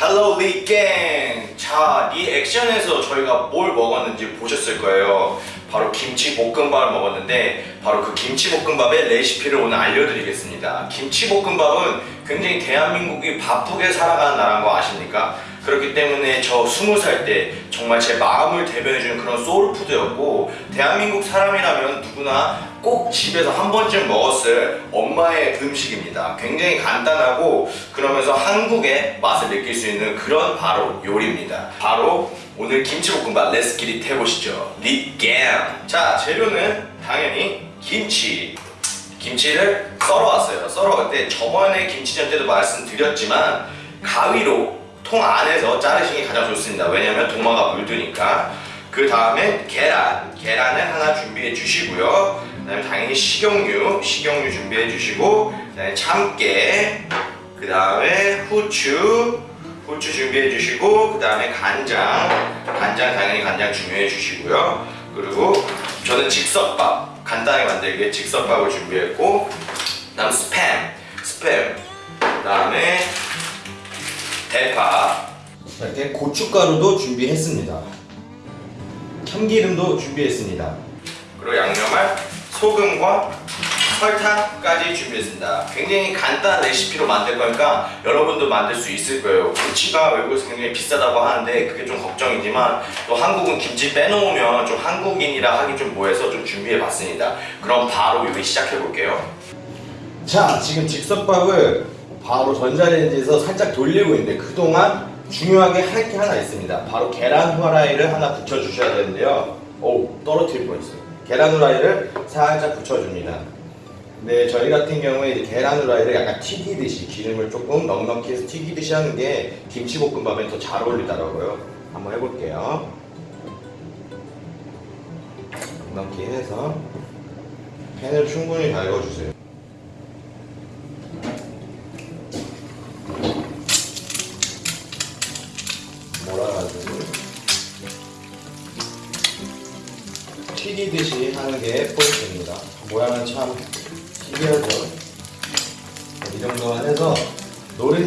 Hello 리갱! 자, 리액션에서 저희가 뭘 먹었는지 보셨을 거예요. 바로 김치 볶음밥을 먹었는데 바로 그 김치 볶음밥의 레시피를 오늘 알려드리겠습니다. 김치 볶음밥은 굉장히 대한민국이 바쁘게 살아가는 나라인 거 아십니까? 그렇기 때문에 저 스무 살때 정말 제 마음을 대변해주는 그런 소울푸드였고 대한민국 사람이라면 누구나 꼭 집에서 한 번쯤 먹었을 엄마의 음식입니다. 굉장히 간단하고 그러면서 한국의 맛을 느낄 수 있는 그런 바로 요리입니다. 바로 오늘 김치볶음밥 레스키릿 해보시죠. 리겜! 자 재료는 당연히 김치 김치를 썰어 왔어요. 썰어올 때 저번에 김치전 때도 말씀드렸지만 가위로 통 안에서 자르시는 게 가장 좋습니다. 왜냐면 도마가 물드니까. 그 다음에 계란, 계란을 하나 준비해 주시고요. 그 다음에 당연히 식용유, 식용유 준비해 주시고 그 다음에 참깨, 그 다음에 후추, 후추 준비해 주시고 그 다음에 간장, 간장 당연히 간장 중요해 주시고요. 그리고 저는 즉석밥, 간단하게 만들기 위해 즉석밥을 준비했고 그 다음 스팸, 스팸, 그 다음에 대파. 이렇게 고춧가루도 준비했습니다. 참기름도 준비했습니다. 그리고 양념할 소금과 설탕까지 준비했습니다. 굉장히 간단한 레시피로 만들 거니까 여러분도 만들 수 있을 거예요. 김치가 외국에서 굉장히 비싸다고 하는데 그게 좀 걱정이지만 또 한국은 김치 빼놓으면 좀 한국인이라 하기 좀 뭐해서 좀 준비해 봤습니다. 그럼 바로 요리 시작해 볼게요. 자 지금 즉석밥을 바로 전자레인지에서 살짝 돌리고 있는데 그동안 중요하게 할 게 하나 있습니다. 바로 계란 후라이를 하나 붙여 주셔야 되는데요. 오 떨어뜨릴 뻔했어요. 계란 후라이를 살짝 붙여줍니다 네 저희 같은 경우에 이제 계란 후라이를 약간 튀기듯이 기름을 조금 넉넉히 해서 튀기듯이 하는 게 김치볶음밥에 더 잘 어울리더라고요. 한번 해볼게요. 넉넉히 해서 팬을 충분히 달궈주세요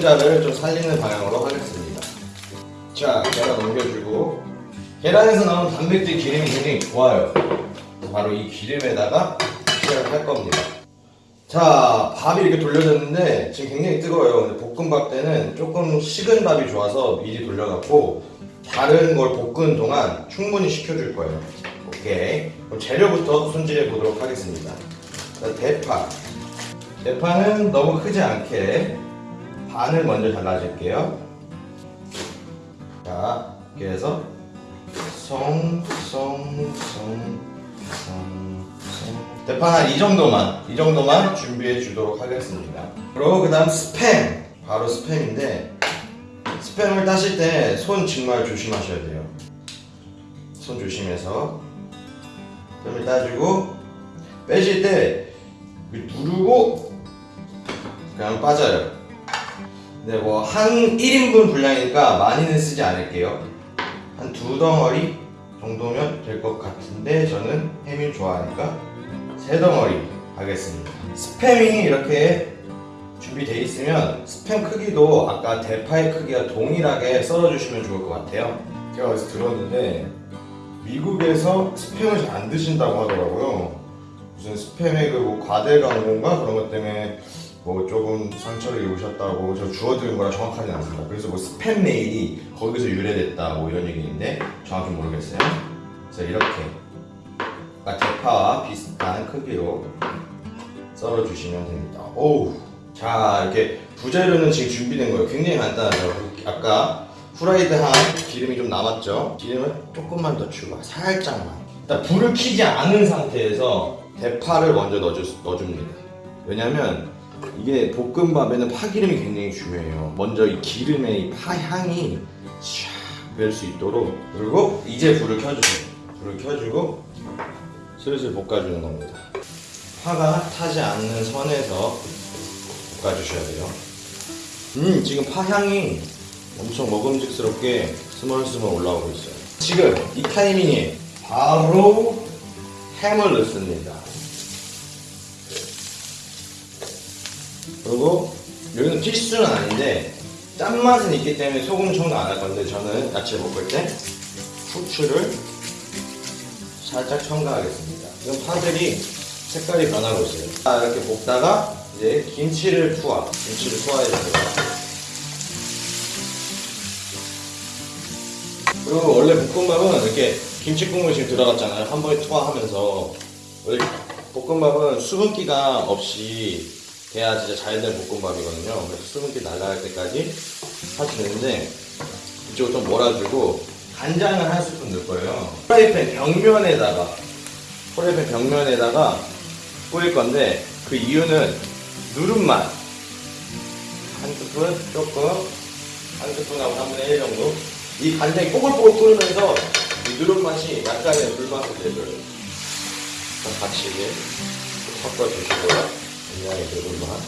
노른자를 좀 살리는 방향으로 하겠습니다. 자, 계란 옮겨주고 계란에서 나오는 단백질 기름이 굉장히 좋아요. 바로 이 기름에다가 시작을 할 겁니다. 자, 밥이 이렇게 돌려졌는데 지금 굉장히 뜨거워요. 근데 볶음밥 때는 조금 식은 밥이 좋아서 미리 돌려갖고 다른 걸 볶은 동안 충분히 식혀줄 거예요. 오케이. 그럼 재료부터 손질해 보도록 하겠습니다. 자, 대파. 대파는 너무 크지 않게 반을 먼저 잘라줄게요. 자, 이렇게 해서 송, 송, 송, 송, 송. 대파 한이 정도만, 이 정도만 준비해 주도록 하겠습니다. 그리고 그 다음 스팸. 바로 스팸인데, 스팸을 따실 때 손 정말 조심하셔야 돼요. 손 조심해서 스팸을 따주고, 빼실 때 누르고 그냥 빠져요. 네, 뭐 한 1인분 분량이니까 많이는 쓰지 않을게요. 한 두 덩어리 정도면 될 것 같은데 저는 햄을 좋아하니까 세 덩어리 하겠습니다. 스팸이 이렇게 준비되어 있으면 스팸 크기도 아까 대파의 크기와 동일하게 썰어주시면 좋을 것 같아요. 제가 어디서 들었는데 미국에서 스팸을 잘 안 드신다고 하더라고요. 무슨 스팸의 그 뭐 과대 강도인가 그런 것 때문에 뭐 조금 상처를 입으셨다고 저 주워들은 거라 정확하진 않습니다. 그래서 뭐 스팸 메일이 거기서 유래됐다 뭐 이런 얘기인데 정확히 모르겠어요. 그래서 이렇게 아까 대파와 비슷한 크기로 썰어주시면 됩니다. 오우 자 이렇게 부재료는 지금 준비된 거예요. 굉장히 간단하죠. 아까 후라이드 한 기름이 좀 남았죠. 기름을 조금만 더 주고 살짝만. 일단 불을 켜지 않은 상태에서 대파를 먼저 넣어줍니다. 왜냐면 이게 볶음밥에는 파기름이 굉장히 중요해요. 먼저 이 기름의 이 파향이 샥뺄수 있도록 그리고 이제 불을 켜주세요. 불을 켜주고 슬슬 볶아주는 겁니다. 파가 타지 않는 선에서 볶아주셔야 돼요. 음 지금 파향이 엄청 먹음직스럽게 스멀스멀 올라오고 있어요. 지금 이 타이밍에 바로 햄을 넣습니다. 그리고 여기는 필수는 아닌데 짠맛은 있기 때문에 소금 첨가 안할 건데 저는 야채 볶을 때 후추를 살짝 첨가하겠습니다. 지금 파들이 색깔이 변하고 있어요. 자, 이렇게 볶다가 이제 김치를 투하, 김치를 투하해줍니다. 그리고 원래 볶음밥은 이렇게 김치 국물 지금 들어갔잖아요. 한 번에 투하하면서 원래 볶음밥은 수분기가 없이 돼야 진짜 잘 된 볶음밥이거든요. 그래서 수분기 날라갈 때까지 하시는데 이쪽을 좀 몰아주고 간장을 한 스푼 넣을 거예요. 프라이팬 벽면에다가 프라이팬 벽면에다가 뿌릴 건데 그 이유는 누른맛 한 스푼 조금 한 스푼하고 3분의 1 정도 이 간장이 뽀글뽀글 끓으면서 이 누른맛이 약간의 불맛을 내줘요. 같이 섞어주시고요. 굉장히 누른맛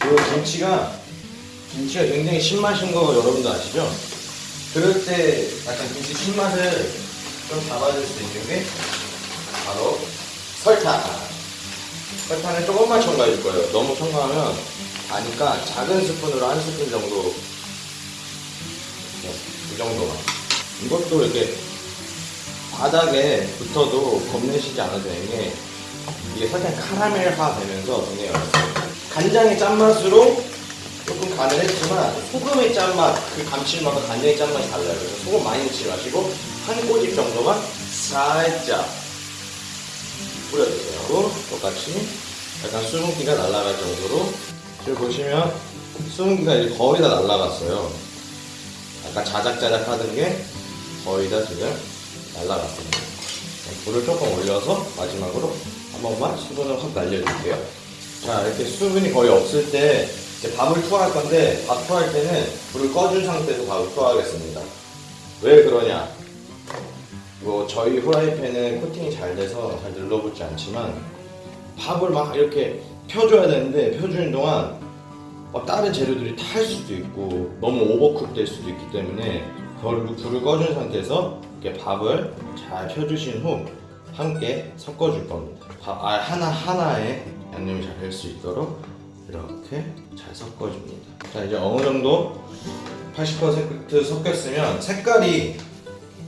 그리고 김치가 김치가 굉장히 신맛인 거 여러분도 아시죠? 그럴 때 약간 김치 신맛을 좀 잡아줄 수 있는 게 바로 설탕. 설탕을 조금만 첨가해 줄 거예요. 너무 첨가하면 다니까 작은 스푼으로 한 스푼 정도 네, 이 정도만. 이것도 이렇게 바닥에 붙어도 겁내시지 않아도 되는 게 이게 설탕 카라멜화 되면서 어렵어요. 간장의 짠맛으로 조금 간을 했지만 소금의 짠맛, 그 감칠맛과 간장의 짠맛이 달라요. 그래서 소금 많이 넣지 마시고 한 꼬집 정도만 살짝 뿌려주세요. 똑같이 약간 수분기가 날아갈 정도로 지금 보시면 수분기가 이제 거의 다 날아갔어요. 약간 자작자작 하던 게 거의 다 지금 날아갔습니다. 불을 조금 올려서 마지막으로 한 번만 수분을 확 날려줄게요. 자, 이렇게 수분이 거의 없을 때 이제 밥을 투하할 건데 밥 투하할 때는 불을 꺼준 상태에서 밥을 투하하겠습니다. 왜 그러냐? 뭐 저희 후라이팬은 코팅이 잘 돼서 잘 눌러붙지 않지만 밥을 막 이렇게 펴줘야 되는데 펴주는 동안 막 다른 재료들이 탈 수도 있고 너무 오버쿡 될 수도 있기 때문에 그걸로 불을 꺼준 상태에서 이렇게 밥을 잘 펴주신 후 함께 섞어줄 겁니다. 밥 아, 하나 하나에 양념이 잘 될 수 있도록 이렇게 잘 섞어줍니다. 자 이제 어느 정도 80% 섞였으면 색깔이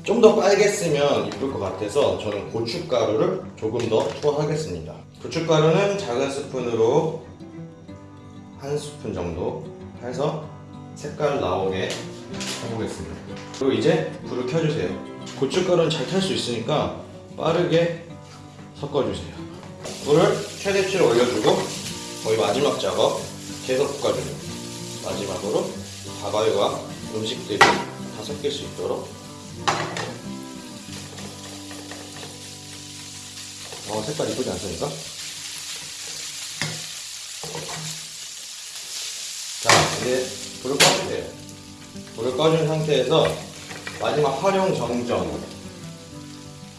좀 더 빨갰으면 이쁠 것 같아서 저는 고춧가루를 조금 더 투하하겠습니다. 고춧가루는 작은 스푼으로 한 스푼 정도 해서 색깔 나오게 해보겠습니다. 그리고 이제 불을 켜주세요. 고춧가루는 잘 탈 수 있으니까 빠르게 섞어주세요. 불을 최대치로 올려주고 거의 마지막 작업 계속 볶아줍니다. 마지막으로 밥알과 음식들이 다 섞일 수 있도록 어, 색깔 이쁘지 않습니까? 자, 이제 불을 꺼주세요. 불을 꺼준 상태에서 마지막 활용 정점.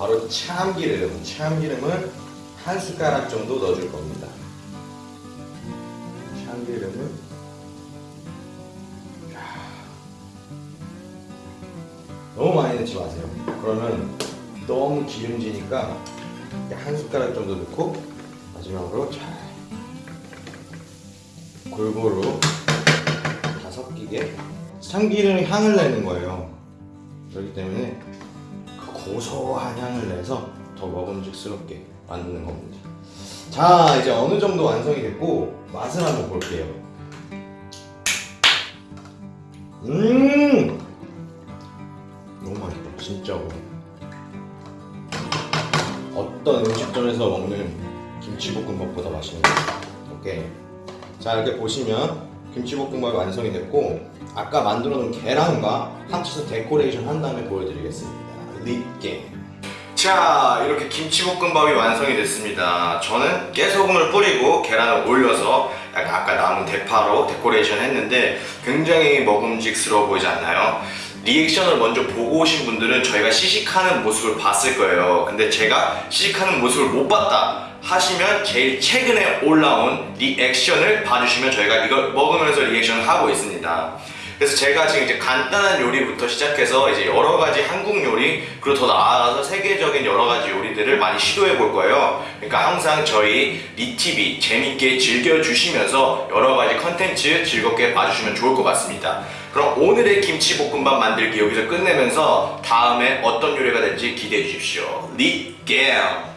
바로 참기름. 참기름을 한 숟가락 정도 넣어줄 겁니다. 참기름을 너무 많이 넣지 마세요. 그러면 너무 기름지니까 한 숟가락 정도 넣고 마지막으로 잘 골고루 다 섞이게 참기름이 향을 내는 거예요. 그렇기 때문에 그 고소한 향을 내서 더 먹음직스럽게 만드는 겁니다. 자, 이제 어느 정도 완성이 됐고 맛을 한번 볼게요. 음, 너무 맛있다, 진짜로. 어떤 음식점에서 먹는 김치볶음밥보다 맛있는 오케이 자 이렇게 보시면 김치볶음밥이 완성이 됐고 아까 만들어 놓은 계란과 합쳐서 데코레이션 한 다음에 보여드리겠습니다 립게 자 이렇게 김치볶음밥이 완성이 됐습니다. 저는 깨소금을 뿌리고 계란을 올려서 약간 아까 남은 대파로 데코레이션 했는데 굉장히 먹음직스러워 보이지 않나요? 리액션을 먼저 보고 오신 분들은 저희가 시식하는 모습을 봤을 거예요. 근데 제가 시식하는 모습을 못 봤다 하시면 제일 최근에 올라온 리액션을 봐주시면 저희가 이걸 먹으면서 리액션을 하고 있습니다 그래서 제가 지금 이제 간단한 요리부터 시작해서 이제 여러 가지 한국 요리 그리고 더 나아가서 세계적인 여러 가지 요리들을 많이 시도해 볼 거예요. 그러니까 항상 저희 리TV 재밌게 즐겨 주시면서 여러 가지 컨텐츠 즐겁게 봐주시면 좋을 것 같습니다. 그럼 오늘의 김치볶음밥 만들기 여기서 끝내면서 다음에 어떤 요리가 될지 기대해 주십시오. 리겜!